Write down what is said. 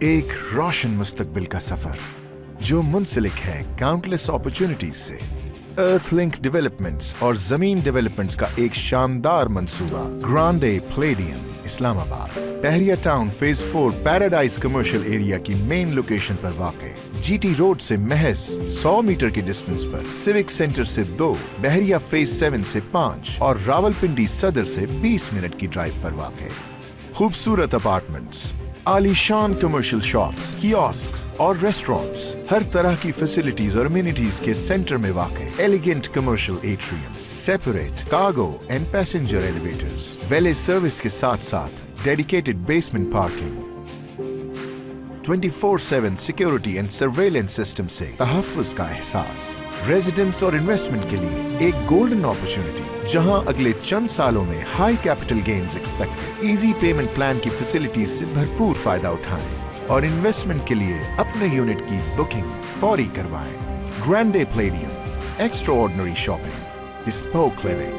एक रोशन मुस्तकबिल का सफ़र, जो मुंसलिक है काउंटलेस अपॉर्चुनिटीज़ से। अर्थ लिंक डेवलपमेंट्स और ज़मीन डेवलपमेंट्स का एक शानदार मंसूबा Grande Palladium Islamabad. Bahria town phase four paradise commercial area की मेन लोकेशन पर वाक़। जीटी रोड से महज 100 मीटर के डिस्टेंस पर सिविक सेंटर से दो, बहरिया फ़ेज़ सेवन से पाँच और रावलपिंडी सदर से 20 मिनट की ड्राइव पर वाक़। खूबसूरत अपार्टमेंट्स आलीशान कमर्शियल शॉप्स कियोस्क और रेस्टोरेंट्स हर तरह की फैसिलिटीज़ और अम्यूनिटीज के सेंटर में वाकई। Elegant commercial atrium separate cargo and passenger elevators valet service के साथ साथ dedicated basement parking 24/7 security and surveillance system से तहफ़्फ़ुज़ का एहसास। रेजिडेंट्स और इन्वेस्टमेंट के लिए एक गोल्डन अपॉर्चुनिटी जहाँ अगले चंद सालों में high capital gains expected easy payment plan की फैसिलिटीज़ से भरपूर फ़ायदा उठाएँ और इन्वेस्टमेंट के लिए अपने यूनिट की बुकिंग फौरी करवाएँ। Grande Palladium extraordinary shopping bespoke living